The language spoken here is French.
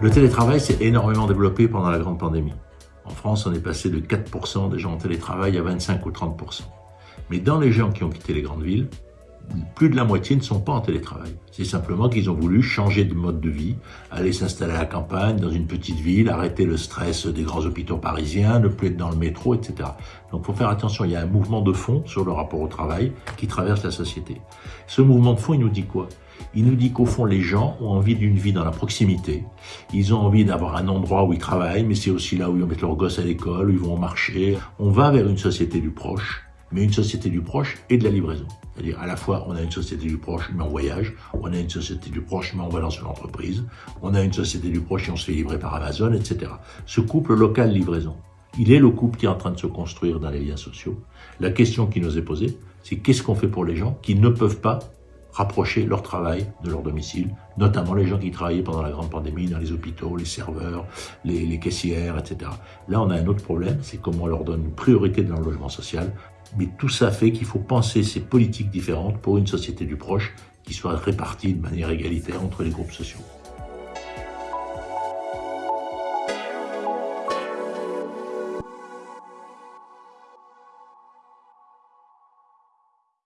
Le télétravail s'est énormément développé pendant la grande pandémie. En France, on est passé de 4% des gens en télétravail à 25 ou 30%. Mais dans les gens qui ont quitté les grandes villes, plus de la moitié ne sont pas en télétravail. C'est simplement qu'ils ont voulu changer de mode de vie, aller s'installer à la campagne, dans une petite ville, arrêter le stress des grands hôpitaux parisiens, ne plus être dans le métro, etc. Donc il faut faire attention, il y a un mouvement de fond sur le rapport au travail qui traverse la société. Ce mouvement de fond, il nous dit quoi? Il nous dit qu'au fond, les gens ont envie d'une vie dans la proximité. Ils ont envie d'avoir un endroit où ils travaillent, mais c'est aussi là où ils vont mettre leurs gosses à l'école, où ils vont marcher. On va vers une société du proche, mais une société du proche et de la livraison. C'est-à-dire à la fois on a une société du proche mais on voyage, on a une société du proche mais on va dans une entreprise, on a une société du proche et on se fait livrer par Amazon, etc. Ce couple local-livraison, il est le couple qui est en train de se construire dans les liens sociaux. La question qui nous est posée, c'est qu'est-ce qu'on fait pour les gens qui ne peuvent pas rapprocher leur travail de leur domicile, notamment les gens qui travaillaient pendant la grande pandémie dans les hôpitaux, les serveurs, les, caissières, etc. Là, on a un autre problème, c'est comment on leur donne une priorité dans le logement social. Mais tout ça fait qu'il faut penser ces politiques différentes pour une société du proche qui soit répartie de manière égalitaire entre les groupes sociaux.